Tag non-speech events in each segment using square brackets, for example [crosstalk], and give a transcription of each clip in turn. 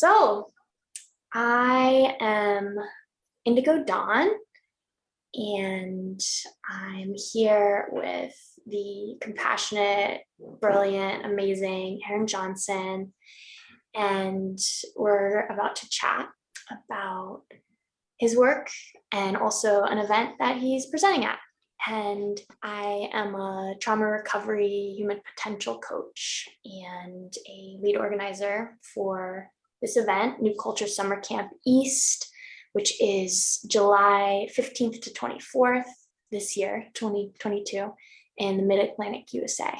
So I am Indigo Dawn and I'm here with the compassionate, brilliant, amazing Aaron Johnson. And we're about to chat about his work and also an event that he's presenting at. And I am a trauma recovery human potential coach and a lead organizer for this event, New Culture Summer Camp East, which is July 15th to 24th this year, 2022, in the Mid-Atlantic USA.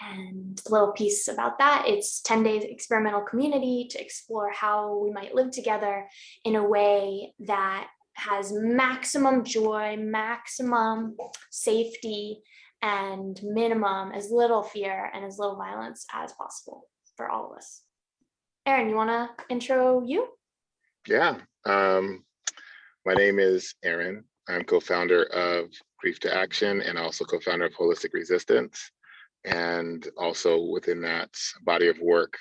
And a little piece about that, it's 10 days experimental community to explore how we might live together in a way that has maximum joy, maximum safety, and minimum as little fear and as little violence as possible for all of us. Aaron, you want to intro you? Yeah, um, my name is Aaron. I'm co-founder of Grief to Action and also co-founder of Holistic Resistance. And also within that body of work,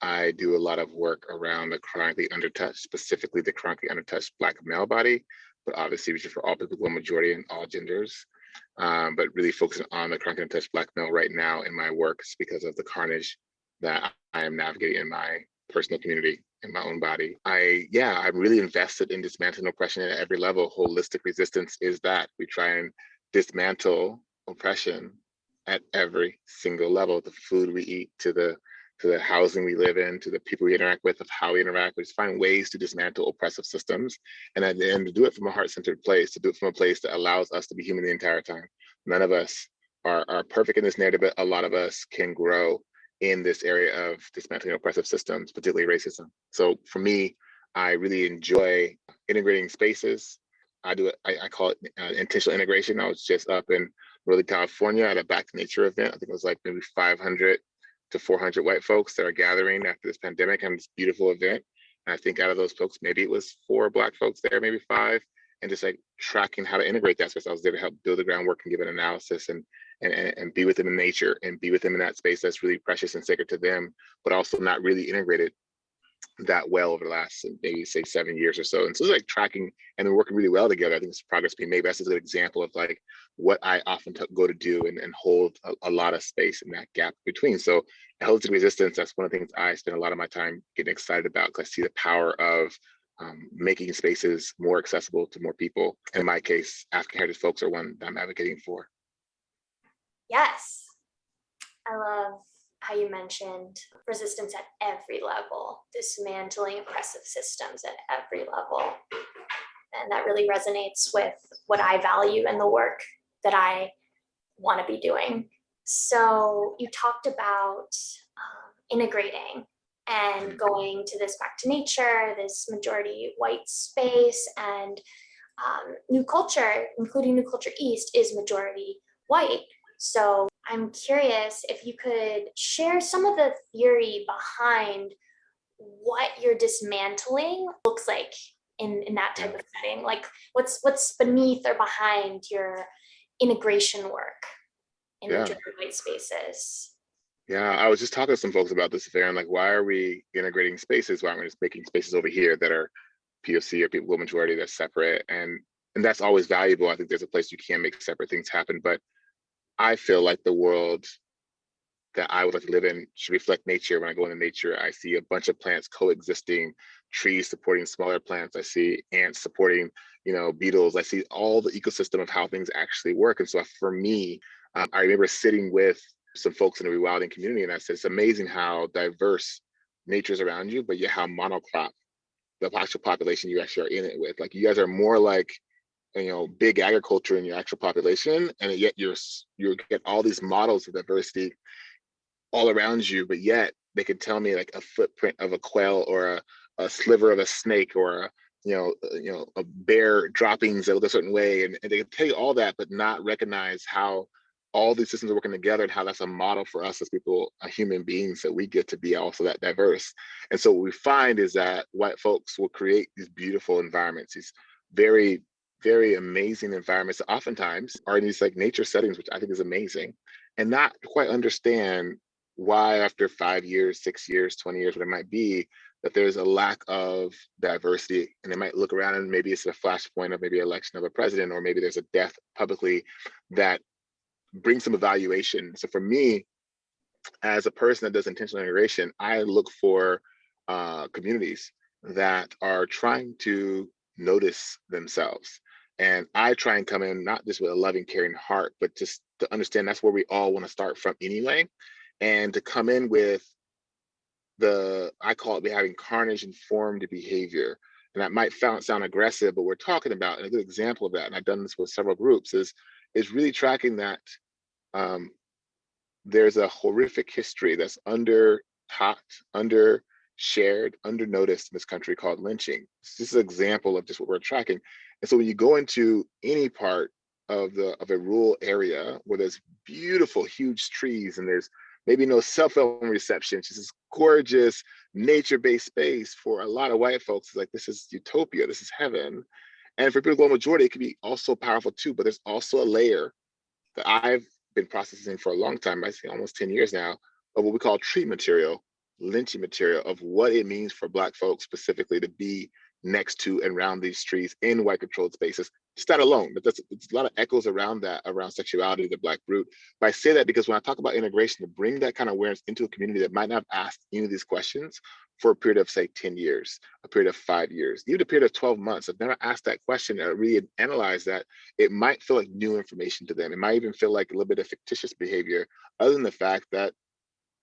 I do a lot of work around the chronically undertouched, specifically the chronically undertouched Black male body, but obviously which is for all people, the majority and all genders. Um, but really focusing on the chronically untouched Black male right now in my work because of the carnage that I am navigating in my personal community, in my own body. I, yeah, I'm really invested in dismantling oppression at every level. Holistic resistance is that we try and dismantle oppression at every single level, the food we eat to the to the housing we live in, to the people we interact with, of how we interact. We just find ways to dismantle oppressive systems, and at the end, to do it from a heart-centered place, to do it from a place that allows us to be human the entire time. None of us are, are perfect in this narrative, but a lot of us can grow in this area of dismantling oppressive systems, particularly racism. So for me, I really enjoy integrating spaces. I do it, I, I call it uh, intentional integration. I was just up in Northern California at a Back to Nature event. I think it was like maybe 500 to 400 white folks that are gathering after this pandemic and this beautiful event. And I think out of those folks, maybe it was four black folks there, maybe five, and just like tracking how to integrate that space. I was there to help build the groundwork and give an analysis and and, and be with them in nature and be with them in that space that's really precious and sacred to them, but also not really integrated that well over the last maybe say seven years or so. And so it's like tracking and they're working really well together. I think it's progress being made. That's a good example of like what I often go to do and, and hold a, a, lot of space in that gap between. So holistic resistance, that's one of the things I spend a lot of my time getting excited about because I see the power of um, making spaces more accessible to more people. In my case, African heritage folks are one that I'm advocating for. Yes, I love how you mentioned resistance at every level, dismantling oppressive systems at every level. And that really resonates with what I value and the work that I want to be doing. So you talked about um, integrating and going to this back to nature, this majority white space and um, new culture, including new culture East is majority white. So I'm curious if you could share some of the theory behind what your dismantling looks like in, in that type of setting. Like what's what's beneath or behind your integration work in yeah. the white spaces. Yeah, I was just talking to some folks about this affair and like, why are we integrating spaces? Why aren't we just making spaces over here that are POC or people majority that's separate? And and that's always valuable. I think there's a place you can make separate things happen, but I feel like the world that I would like to live in should reflect nature. When I go into nature, I see a bunch of plants coexisting, trees supporting smaller plants. I see ants supporting, you know, beetles. I see all the ecosystem of how things actually work. And so for me, um, I remember sitting with some folks in the rewilding community and I said, it's amazing how diverse nature's around you, but yet how monocrop the actual population you actually are in it with. Like you guys are more like you know big agriculture in your actual population and yet you're you get all these models of diversity all around you but yet they could tell me like a footprint of a quail or a, a sliver of a snake or a you know uh, you know a bear droppings that look a certain way and, and they can tell you all that but not recognize how all these systems are working together and how that's a model for us as people, uh, human beings, that we get to be also that diverse. And so what we find is that white folks will create these beautiful environments, these very very amazing environments that oftentimes are in these like nature settings, which I think is amazing, and not quite understand why after five years, six years, 20 years, what it might be, that there's a lack of diversity and they might look around and maybe it's a flashpoint of maybe election of a president or maybe there's a death publicly that brings some evaluation. So for me, as a person that does intentional integration, I look for uh, communities that are trying to notice themselves. And I try and come in not just with a loving, caring heart, but just to understand that's where we all want to start from anyway. And to come in with the, I call it having carnage informed behavior. And that might sound, sound aggressive, but we're talking about, and a good example of that, and I've done this with several groups, is, is really tracking that um, there's a horrific history that's under taught, under shared, under noticed in this country called lynching. This is an example of just what we're tracking. And so when you go into any part of the of a rural area where there's beautiful, huge trees and there's maybe no cell phone reception, just this gorgeous nature-based space for a lot of white folks, it's like this is utopia, this is heaven. And for people global majority, it can be also powerful too, but there's also a layer that I've been processing for a long time, I say almost 10 years now, of what we call tree material, lynching material of what it means for Black folks specifically to be next to and around these trees in white controlled spaces. Just that alone, but it's a lot of echoes around that, around sexuality, the Black brute. But I say that because when I talk about integration, to bring that kind of awareness into a community that might not asked any of these questions for a period of say 10 years, a period of five years, even a period of 12 months, I've never asked that question or really analyzed that, it might feel like new information to them. It might even feel like a little bit of fictitious behavior, other than the fact that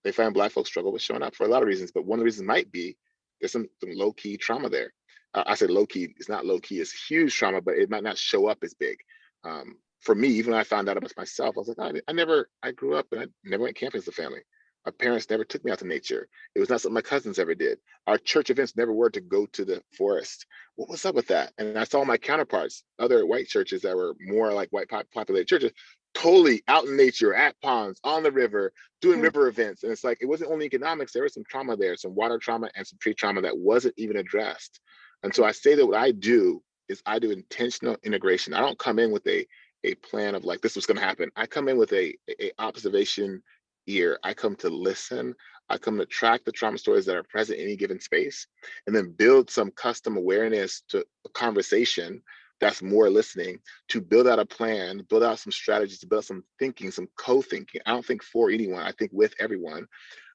they find Black folks struggle with showing up for a lot of reasons. But one of the reasons might be there's some, some low key trauma there. Uh, I said low key, it's not low key, it's huge trauma, but it might not show up as big. Um, for me, even when I found out about myself, I was like, I, I never, I grew up and I never went camping as a family. My parents never took me out to nature. It was not something my cousins ever did. Our church events never were to go to the forest. What was up with that? And I saw my counterparts, other white churches that were more like white populated churches, totally out in nature, at ponds, on the river, doing Mm. river events. And it's like, it wasn't only economics, there was some trauma there, some water trauma and some tree trauma that wasn't even addressed. And so I say that what I do is I do intentional integration. I don't come in with a, a plan of like, this was gonna happen. I come in with a, a observation ear. I come to listen. I come to track the trauma stories that are present in any given space and then build some custom awareness to a conversation that's more listening to build out a plan, build out some strategies, build some thinking, some co-thinking. I don't think for anyone, I think with everyone,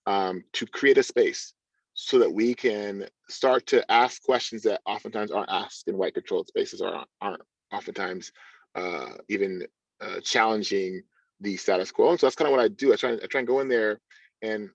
um, to create a space so that we can start to ask questions that oftentimes aren't asked in white controlled spaces or aren't oftentimes uh, even uh, challenging the status quo. And so that's kind of what I do. I try, I try and go in there and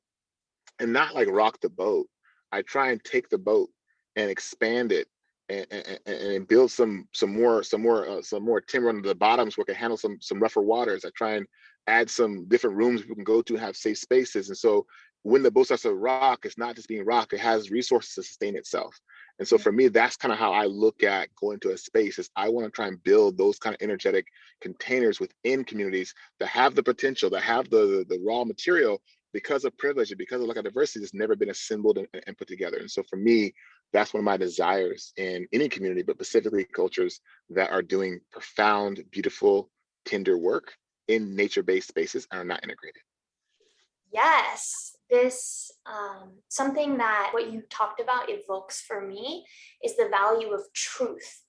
and not like rock the boat. I try and take the boat and expand it and, and, and build some some more some more uh, some more timber under the bottoms where it can handle some some rougher waters. I try and add some different rooms we can go to have safe spaces. And so when the boat starts to rock, it's not just being rock, it has resources to sustain itself. And so for me, that's kind of how I look at going to a space is I want to try and build those kind of energetic containers within communities that have the potential, that have the, the, the raw material because of privilege and because of lack of diversity that's never been assembled and, and put together. And so for me, that's one of my desires in any community, but specifically cultures that are doing profound, beautiful, tender work in nature-based spaces and are not integrated. Yes, this um, something that what you talked about evokes for me is the value of truth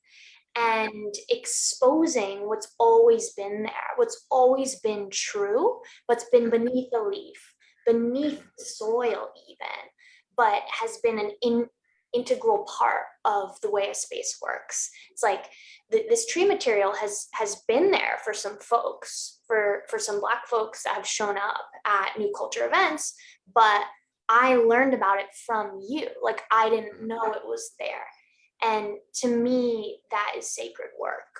and exposing what's always been there, what's always been true, what's been beneath the leaf, beneath the soil even, but has been an in, integral part of the way a space works. It's like th this tree material has has been there for some folks, for for some black folks that have shown up at new culture events, but I learned about it from you. Like I didn't mm. know it was there. And to me, that is sacred work.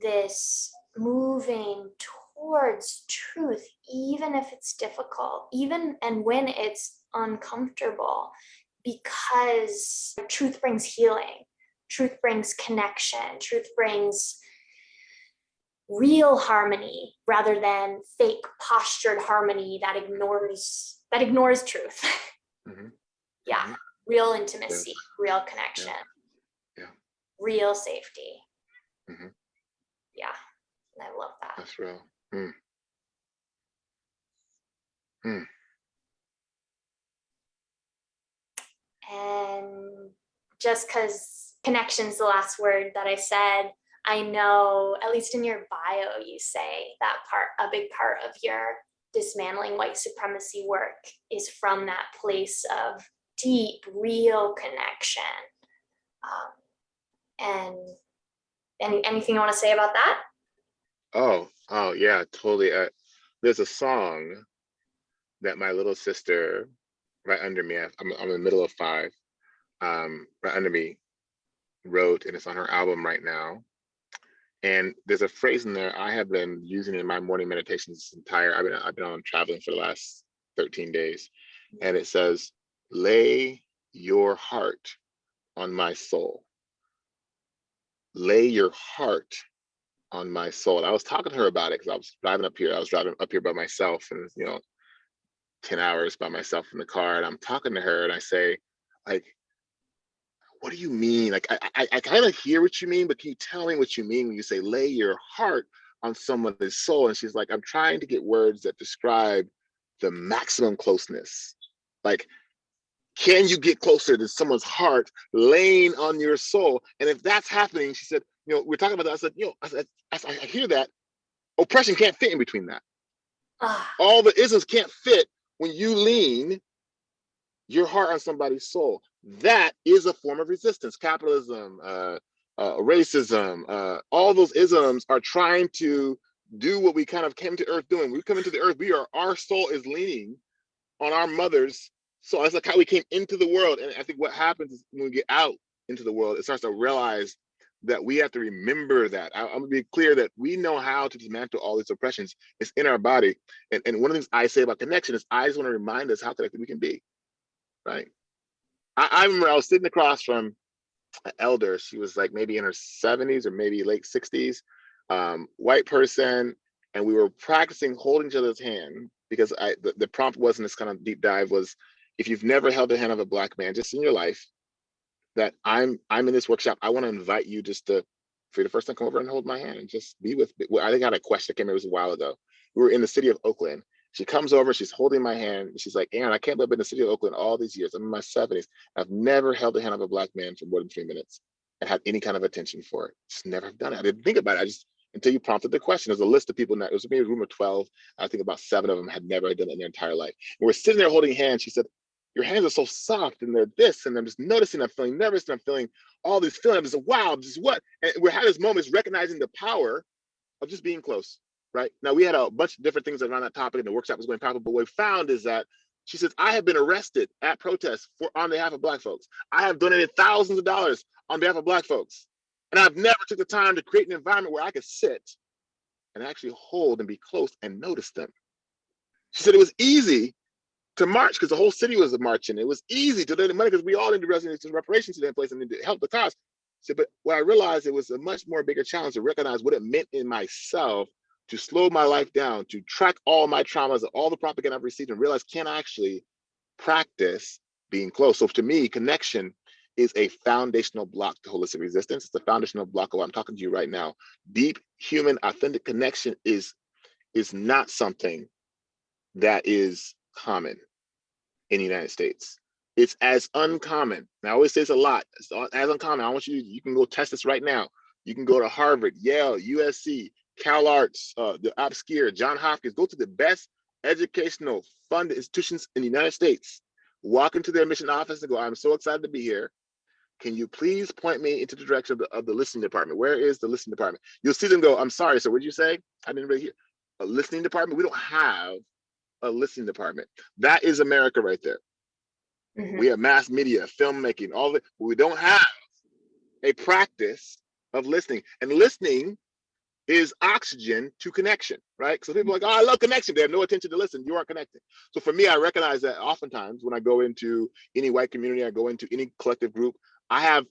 This moving towards truth, even if it's difficult, even and when it's uncomfortable, because truth brings healing, truth brings connection, truth brings real harmony rather than fake postured harmony that ignores that ignores truth. Mhm. [laughs] yeah, Mhm. real intimacy, real connection, Yeah. real safety. Mhm. Yeah, I love that. That's real. Mm. Mm. And just because connection's the last word that I said, I know, at least in your bio, you say that part, a big part of your dismantling white supremacy work is from that place of deep, real connection. Um, and any, anything you want to say about that? Oh, oh yeah, totally. Uh, there's a song that my little sister, right under me, I'm, I'm in the middle of five, um, under me, wrote, and it's on her album right now. And there's a phrase in there I have been using in my morning meditations this entire, I've been, I've been on traveling for the last 13 days. And it says, lay your heart on my soul. Lay your heart on my soul. I was talking to her about it because I was driving up here. I was driving up here by myself and, you know, 10 hours by myself in the car. And I'm talking to her and I say, like, what do you mean? Like, I, I, I kind of hear what you mean, but can you tell me what you mean when you say lay your heart on someone's soul? And she's like, I'm trying to get words that describe the maximum closeness. Like, can you get closer to someone's heart laying on your soul? And if that's happening, she said, you know, we're talking about that. I said, you know, I, said, I, I hear that. Oppression can't fit in between that. Ah, All the isms can't fit when you lean your heart on somebody's soul. That is a form of resistance. Capitalism, uh, uh, racism, uh, all those isms are trying to do what we kind of came to earth doing. We come into the earth, we are, our soul is leaning on our mother's soul. That's like how we came into the world. And I think what happens is when we get out into the world, it starts to realize that we have to remember that. I, I'm gonna be clear that we know how to dismantle all these oppressions. It's in our body. And, and one of the things I say about connection is I just want to remind us how connected we can be, right? I, I remember I was sitting across from an elder. She was like maybe in her 70s or maybe late 60s, um, white person. And we were practicing holding each other's hand because I the, the prompt wasn't this kind of deep dive was if you've never held the hand of a black man just in your life, that I'm I'm in this workshop. I want to invite you just to for the first time come over and hold my hand and just be with me. I think I had a question that came in, it was a while ago. We were in the city of Oakland. She comes over, she's holding my hand. and She's like, Aaron, I can't believe I've been in the city of Oakland all these years. I'm in my 70s. I've never held the hand of a black man for more than three minutes and had any kind of attention for it. Just never done it. I didn't think about it. I just until you prompted the question. There's a list of people now. It was maybe a room of 12. I think about seven of them had never done it in their entire life. And we're sitting there holding hands. She said, Your hands are so soft and they're this. And I'm just noticing I'm feeling nervous and I'm feeling all these feelings. I'm just wow, this is what? And we're having this moment is recognizing the power of just being close, right? Now we had a bunch of different things around that topic and the workshop was going powerful, but what we found is that she says, I have been arrested at protests for on behalf of black folks. I have donated thousands of dollars on behalf of black folks. And I've never took the time to create an environment where I could sit and actually hold and be close and notice them. She said it was easy to march because the whole city was marching. It was easy to donate money because we all need to residents reparations to that place and to help the cause. So, but what I realized it was a much more bigger challenge to recognize what it meant in myself to slow my life down, to track all my traumas, all the propaganda I've received, and realize can I actually practice being close. So to me, connection is a foundational block to holistic resistance. It's a foundational block of what I'm talking to you right now. Deep human authentic connection is is not something that is common in the United States. It's as uncommon. And I always say this a lot. It's as uncommon. I want you. You can go test this right now. You can go to Harvard, Yale, USC, Cal Arts, uh, the obscure, John Hopkins. Go to the best educational funded institutions in the United States. Walk into their mission office and go, I'm so excited to be here. Can you please point me into the direction of the, of the listening department? Where is the listening department? You'll see them go, I'm sorry, so what did you say? I didn't really hear. A listening department? We don't have a listening department. That is America right there. mhm. We have mass media, filmmaking, all of it. We don't have a practice of listening. And listening is oxygen to connection, right? So people are like, oh, I love connection. They have no attention to listen. You aren't connecting. So for me, I recognize that oftentimes when I go into any white community, I go into any collective group, I have,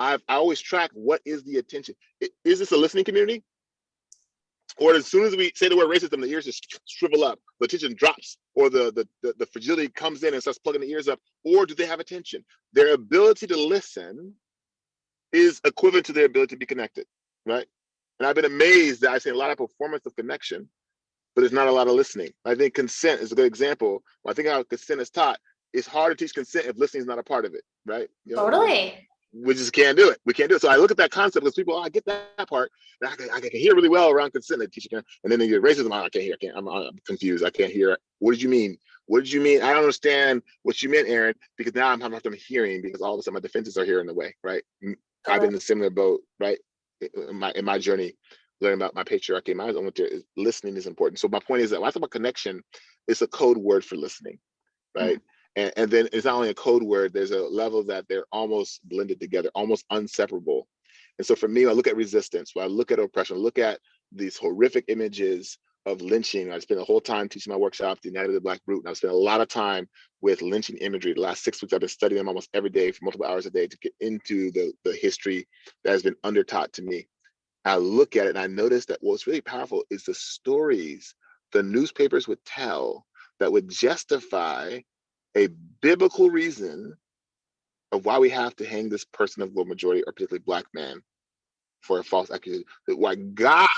I've, I always track what is the attention. Is this a listening community? Or as soon as we say the word racism, the ears just shrivel up, the attention drops, or the, the, the, the fragility comes in and starts plugging the ears up, or do they have attention? Their ability to listen is equivalent to their ability to be connected, right? And I've been amazed that I've seen a lot of performance of connection, but there's not a lot of listening. I think consent is a good example. I think how consent is taught, it's hard to teach consent if listening is not a part of it, right? You know, Totally. we just can't do it. We can't do it. So I look at that concept because people, oh, I get that part. I can, I can hear really well around consent. They teach you, and then they get racism. Oh, I can't hear. I can't. I'm, I'm confused. I can't hear. What did you mean? What did you mean? I don't understand what you meant, Aaron, because now I'm having a hard time hearing because all of a sudden my defenses are here in the way, right? I've been in a similar boat, right? In my in my journey, learning about my patriarchy, my own is listening is important. So my point is that when I talk about connection, it's a code word for listening, mm-hmm. right? And, and then it's not only a code word, there's a level that they're almost blended together, almost inseparable. And so for me, I look at resistance, when I look at oppression, look at these horrific images of lynching. I spent the whole time teaching my workshop, the United of the Black Brute, and I spent a lot of time with lynching imagery. The last six weeks, I've been studying them almost every day for multiple hours a day to get into the, the history that has been undertaught to me. I look at it and I notice that what's really powerful is the stories the newspapers would tell that would justify a biblical reason of why we have to hang this person of low majority or particularly black man for a false accusation. Why God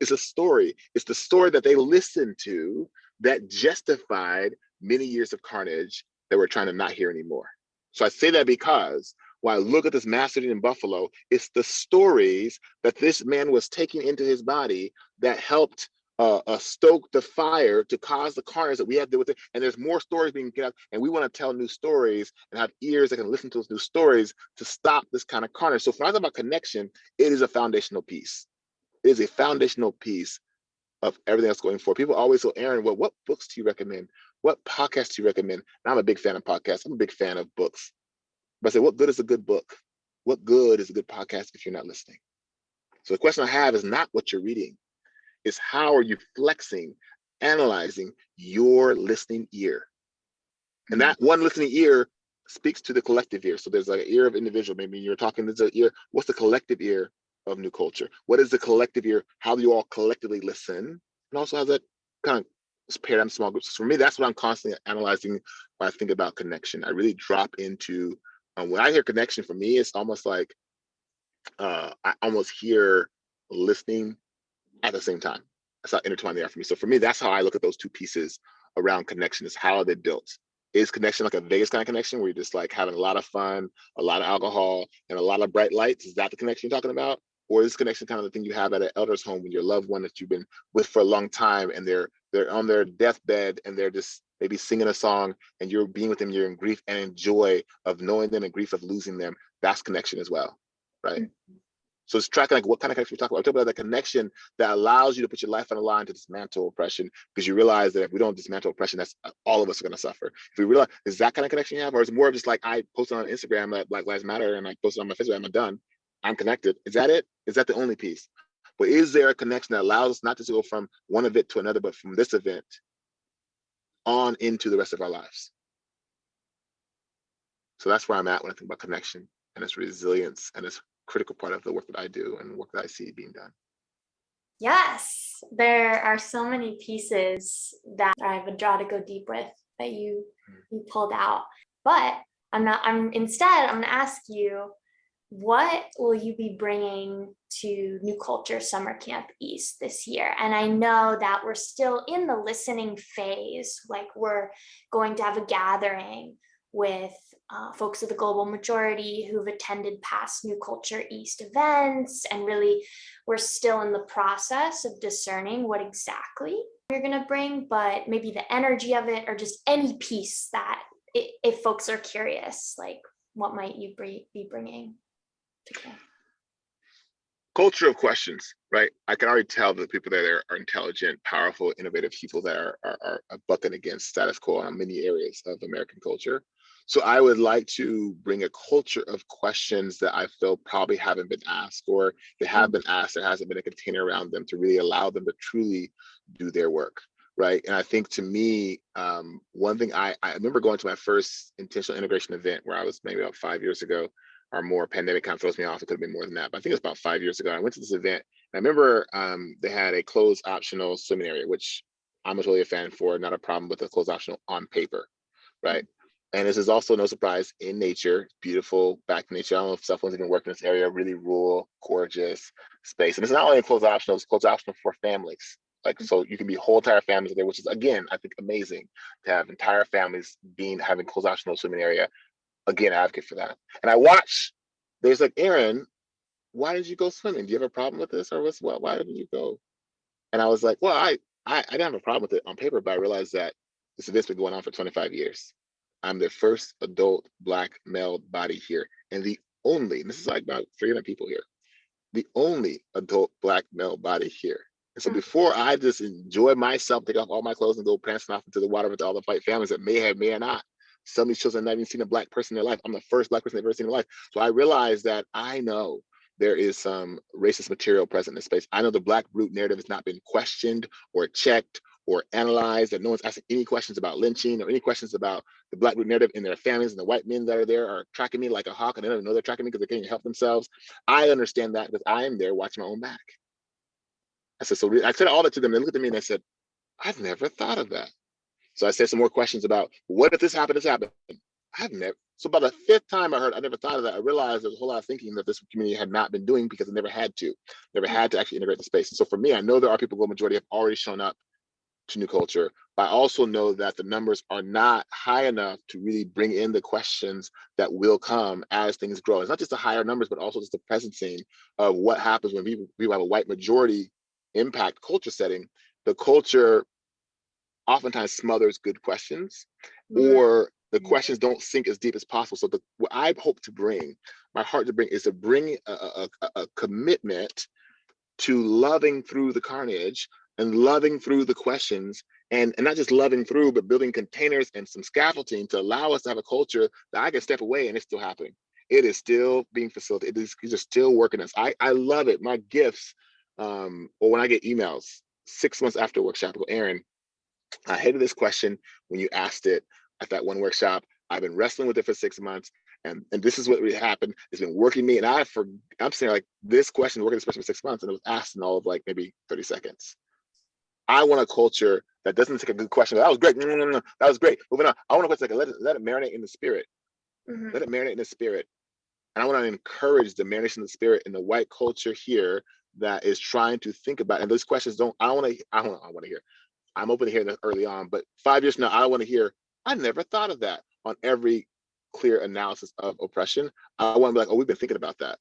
is a story. It's the story that they listened to that justified many years of carnage that we're trying to not hear anymore. So I say that because when I look at this mass shooting in Buffalo, it's the stories that this man was taking into his body that helped uh, uh, stoke the fire to cause the carnage that we have to deal with it. And there's more stories being get out, and we want to tell new stories and have ears that can listen to those new stories to stop this kind of carnage. So when I talk about connection, it is a foundational piece. It is a foundational piece of everything that's going forward. People always say, Aaron, well, what books do you recommend? What podcasts do you recommend? And I'm a big fan of podcasts. I'm a big fan of books. But I say, what good is a good book? What good is a good podcast if you're not listening? So the question I have is not what you're reading is how are you flexing, analyzing your listening ear? And mm-hmm. that one listening ear speaks to the collective ear. So there's like an ear of individual. Maybe you're talking, there's an ear. What's the collective ear of new culture? What is the collective ear? How do you all collectively listen? And also has that kind of paired paradigm small groups. For me, that's what I'm constantly analyzing when I think about connection. I really drop into, um, when I hear connection for me, it's almost like uh, I almost hear listening at the same time. That's how intertwined they are for me. So for me, that's how I look at those two pieces around connection is how are they built? Is connection like a Vegas kind of connection where you're just like having a lot of fun, a lot of alcohol, and a lot of bright lights? Is that the connection you're talking about? Or is connection kind of the thing you have at an elder's home when your loved one that you've been with for a long time and they're they're on their deathbed and they're just maybe singing a song and you're being with them, you're in grief and in joy of knowing them and grief of losing them. That's connection as well, right? Mm -hmm. So it's tracking like what kind of connection we talk about. We're talking about the connection that allows you to put your life on the line to dismantle oppression because you realize that if we don't dismantle oppression, that's uh, all of us are going to suffer. If we realize is that kind of connection you have, or is it more of just like I posted on Instagram that Black Lives Matter and I posted on my Facebook, I'm done. I'm connected. Is that it? Is that the only piece? But is there a connection that allows us not just to go from one event to another, but from this event on into the rest of our lives? So that's where I'm at when I think about connection and its resilience and its critical part of the work that I do and work that I see being done. Yes, there are so many pieces that I would draw to go deep with that you mm. you pulled out. But I'm not. I'm instead. I'm going to ask you, what will you be bringing to New Culture Summer Camp East this year? And I know that we're still in the listening phase. Like we're going to have a gathering with uh, folks of the global majority who've attended past New Culture East events and really we're still in the process of discerning what exactly you're going to bring, but maybe the energy of it or just any piece that if folks are curious, like what might you be bringing? Culture of questions, right? I can already tell that the people there are intelligent, powerful, innovative people that are, are, are bucking against status quo on many areas of American culture. So I would like to bring a culture of questions that I feel probably haven't been asked or they have mm. been asked, there hasn't been a container around them to really allow them to truly do their work. Right. And I think to me, um, one thing I, I remember going to my first intentional integration event where I was maybe about five years ago or more pandemic kind of throws me off. It could have been more than that, but I think it was about five years ago. I went to this event and I remember um, they had a clothes optional swimming area, which I'm really a fan for, not a problem with a clothes optional on paper, right? And this is also no surprise in nature, beautiful back in nature. I don't know if someone's even working in this area, really rural, gorgeous space. And it's not only clothes optional, it's clothes optional for families, Like, so you can be whole entire families there, which is again, I think amazing to have entire families being having clothes optional swimming area. Again, I advocate for that. And I watch, there's like, Aaron, why did you go swimming? Do you have a problem with this or what's what? Why didn't you go? And I was like, well, I, I, I didn't have a problem with it on paper, but I realized that this event's been going on for 25 years. I'm the first adult black male body here and the only, and this is like about 300 people here, the only adult black male body here. And so Mm. before I just enjoy myself, take off all my clothes and go prancing off into the water with all the white families that may have, may or not. Some of these children have not even seen a black person in their life. I'm the first black person they've ever seen in their life. So I realized that I know there is some racist material present in this space. I know the black brute narrative has not been questioned or checked or analyzed, that no one's asking any questions about lynching or any questions about the black brute narrative in their families and the white men that are there are tracking me like a hawk and they don't know they're tracking me because they can't help themselves. I understand that because I am there watching my own back. I said, so I said all that to them. They looked at me and they said, I've never thought of that. So I said some more questions about what if this happened, this happened. I've never, so by the fifth time I heard, I never thought of that. I realized there's a whole lot of thinking that this community had not been doing because it never had to, never had to actually integrate the space. And so for me, I know there are people, the majority have already shown up to new culture, but I also know that the numbers are not high enough to really bring in the questions that will come as things grow. It's not just the higher numbers, but also just the presencing of what happens when we, we have a white majority impact culture setting. The culture oftentimes smothers good questions or the questions don't sink as deep as possible. So the, what I hope to bring, my heart to bring is to bring a, a, a- a commitment to loving through the carnage and loving through the questions and, and not just loving through, but building containers and some scaffolding to allow us to have a culture that I can step away and it's still happening. It is still being facilitated. It is, these are still working us. I, I love it. My gifts, um, or when I get emails six months after workshop, I go, Aaron, I hated this question when you asked it at that one workshop. I've been wrestling with it for six months, and and this is what really happened. It's been working me, and I for I'm saying like this question working this question for six months, and it was asked in all of like maybe 30 seconds. I want a culture that doesn't take a good question. That was great. No, no, no, no. That was great. Moving on. I want to question can let it let it marinate in the spirit. Mhm. Let it marinate in the spirit. And I want to encourage the marination of the spirit in the white culture here that is trying to think about. And those questions don't. I want to. I don't. I want to hear. I'm open to hearing that early on, but five years from now, I want to hear. I never thought of that on every clear analysis of oppression. I want to be like, oh, we've been thinking about that,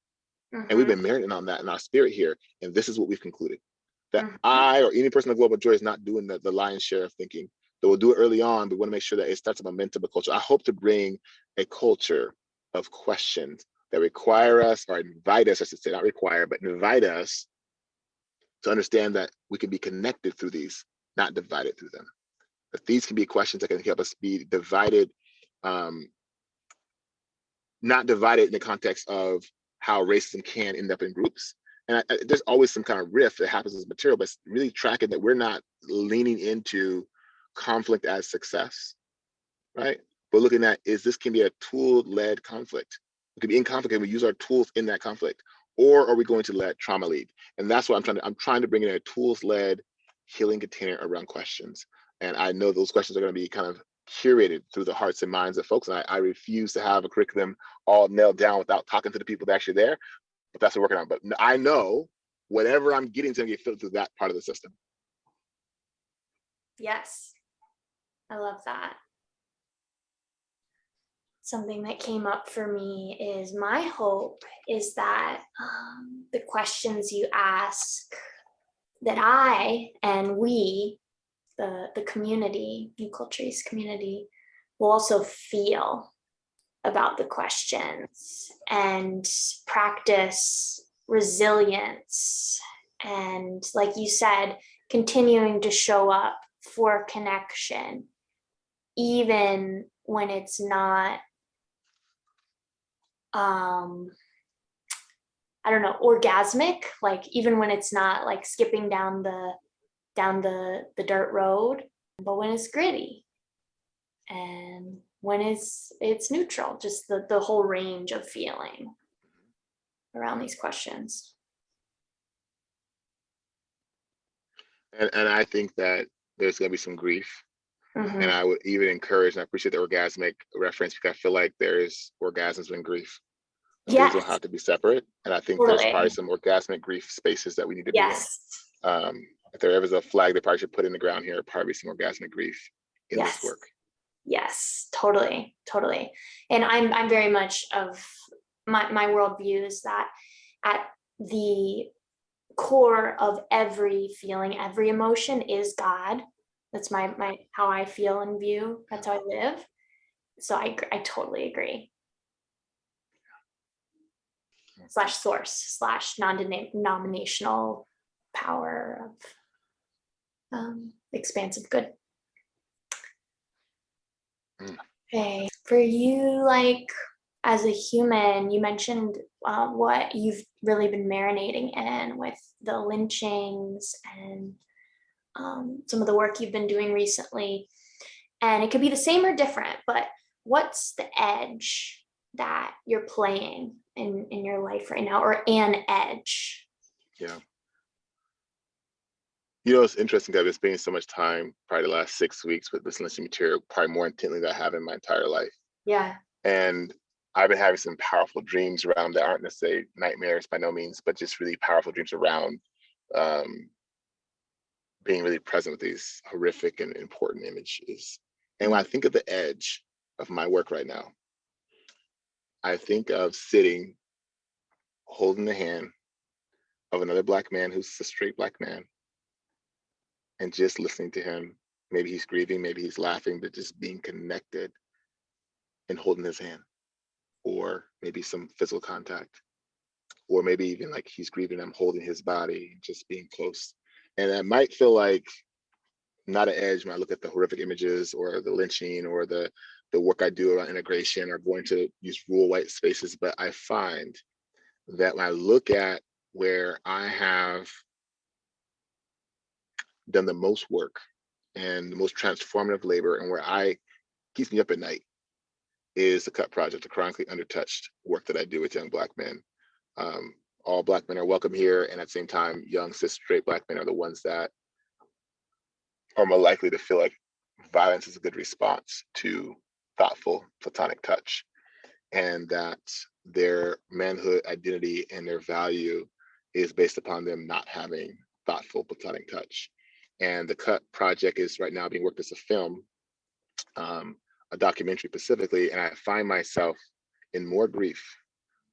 and we've Mhm. been marinating on that in our spirit here, and this is what we've concluded. That Mhm. I or any person the global joy is not doing the, the lion's share of thinking. That we'll do it early on, but we want to make sure that it starts a momentum of culture. I hope to bring a culture of questions that require us or invite us, I should say, not require, but invite us to understand that we can be connected through these, not divided through them. But these can be questions that can help us be divided, um, not divided in the context of how racism can end up in groups. And I, I- there's always some kind of rift that happens as material, but really tracking that we're not leaning into conflict as success, right? But looking at is this can be a tool-led conflict. We could be in conflict and we use our tools in that conflict, or are we going to let trauma lead? And that's what I'm trying to. I'm trying to bring in a tools-led healing container around questions. And I know those questions are going to be kind of curated through the hearts and minds of folks. And I, I refuse to have a curriculum all nailed down without talking to the people that actually there. But that's what we're working on. But I know whatever I'm getting to get filtered through that part of the system. Yes, I love that. Something that came up for me is my hope is that um, the questions you ask that I and we, the, the community, New Cultures community, will also feel about the questions and practice resilience and like you said continuing to show up for connection even when it's not um i don't know orgasmic like even when it's not like skipping down the down the the dirt road but when it's gritty and when it's it's neutral just the the whole range of feeling around these questions And, and I think that there's going to be some grief. Mhm. And I would even encourage, and I appreciate the orgasmic reference because I feel like there's orgasms when grief. These yes don't have to be separate. And I think there's probably some orgasmic grief spaces that we need to be in. yes Um, if there ever is a flag they probably should put in the ground here, probably some orgasmic grief in Yes. this work. Yes, totally, totally. And I'm I'm very much of my my worldview is that at the core of every feeling, every emotion is God. That's my my how I feel and view. That's how I live. So I I totally agree. Slash source slash non-denominational power of um, expansive good. Mm. Okay, for you, like as a human, you mentioned uh, what you've really been marinating in with the lynchings and um, some of the work you've been doing recently. And it could be the same or different, but what's the edge that you're playing in, in your life right now, or an edge? Yeah. You know, it's interesting that I've been spending so much time, probably the last six weeks with this listening material, probably more intently than I have in my entire life. Yeah. And I've been having some powerful dreams around that aren't necessarily nightmares by no means, but just really powerful dreams around um, being really present with these horrific and important images. And when I think of the edge of my work right now, I think of sitting, holding the hand of another black man who's a straight black man, and just listening to him. Maybe he's grieving, maybe he's laughing, but just being connected and holding his hand, or maybe some physical contact, or maybe even like he's grieving, I'm holding his body, just being close. And that might feel like not an edge when I look at the horrific images or the lynching or the the work I do around integration or going to use rural white spaces, but I find that when I look at where I have done the most work and the most transformative labor and where I keeps me up at night is the Cut Project, the chronically undertouched work that I do with young black men. Um, all black men are welcome here, and at the same time, young cis straight black men are the ones that are more likely to feel like violence is a good response to thoughtful platonic touch, and that their manhood identity and their value is based upon them not having thoughtful platonic touch. And the Cut Project is right now being worked as a film, um, a documentary specifically, and I find myself in more grief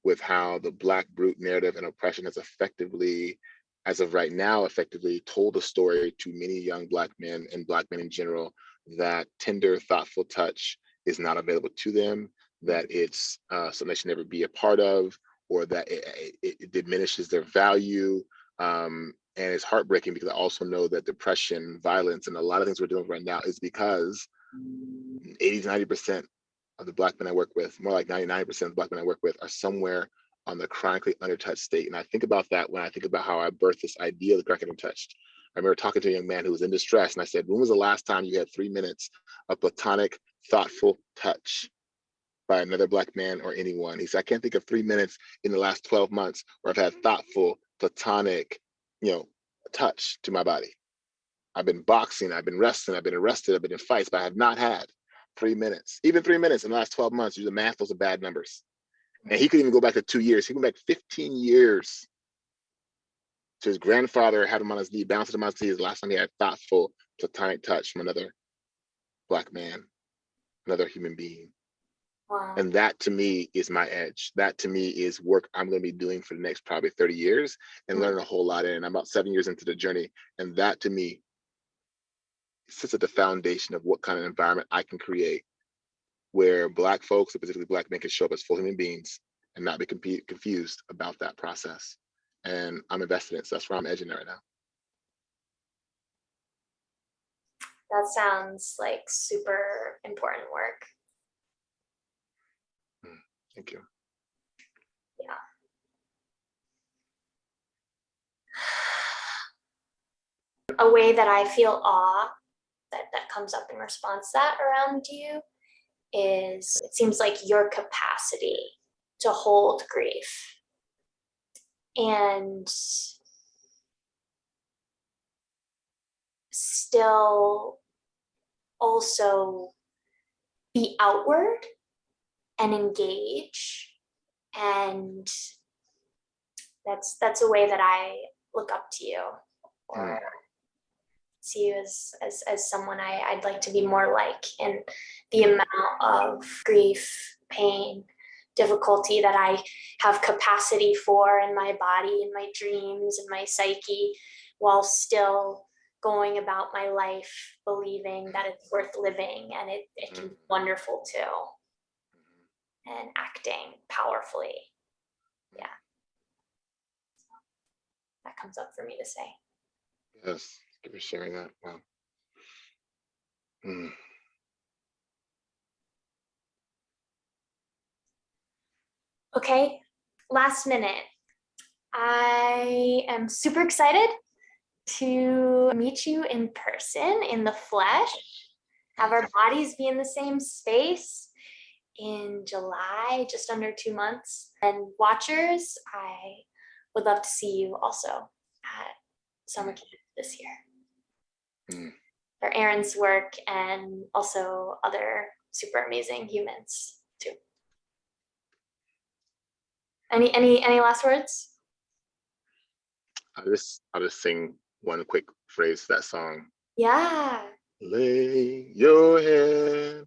with how the Black brute narrative and oppression has effectively, as of right now, effectively told a story to many young Black men and Black men in general that tender, thoughtful touch is not available to them, that it's uh, something they should never be a part of, or that it, it, it diminishes their value. Um, and it's heartbreaking because I also know that depression, violence, and a lot of things we're doing right now is because 80 to 90% of the black men I work with, more like 99% of the black men I work with are somewhere on the chronically undertouched state. And I think about that when I think about how I birthed this idea of the chronically untouched. I remember talking to a young man who was in distress and I said, when was the last time you had three minutes of platonic, thoughtful touch by another black man or anyone? He said, I can't think of three minutes in the last 12 months where I've had thoughtful, platonic, you know, touch to my body. I've been boxing, I've been wrestling, I've been arrested, I've been in fights, but I have not had three minutes. Even three minutes in the last 12 months, you the math, those are bad numbers. And he could even go back to two years. He went back 15 years to his grandfather, had him on his knee, bounced him on his knee. The last time he had thoughtful, platonic touch from another black man, another human being. Wow. And that to me is my edge. That to me is work I'm going to be doing for the next probably 30 years and Mm. learn a whole lot in. I'm about seven years into the journey. And that to me sits at the foundation of what kind of environment I can create where Black folks, specifically Black men, can show up as full human beings and not be confused about that process. And I'm invested in it. So that's where I'm edging it right now. that sounds like super important work. Mm, thank you. Yeah. A way that I feel awe that, that comes up in response to that around you is it seems like your capacity to hold grief and still also be outward and engage. And that's that's a way that I look up to you or hmm. see you as as, as someone I, I'd like to be more like in the amount of grief, pain, difficulty that I have capacity for in my body, in my dreams, in my psyche, while still going about my life believing that it's worth living and it, it can be mm-hmm. wonderful too mm-hmm. and acting powerfully. Mm-hmm. Yeah. That comes up for me to say. Yes, thank you for sharing that. Wow. Hmm. Okay, last minute. I am super excited to meet you in person, in the flesh, have our bodies be in the same space in July, just under two months. And watchers, I would love to see you also at summer camp this year. Mm. For Aaron's work and also other super amazing humans too. Any any any last words? I'll just I'll just sing one quick phrase to that song. Yeah. Lay your head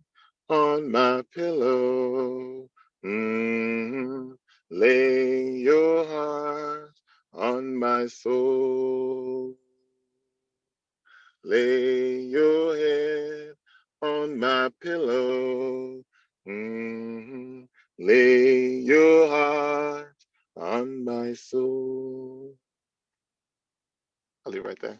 on my pillow. Mm, lay your heart on my soul. Lay your head on my pillow. Mm, lay your heart on my soul. I'll leave right there.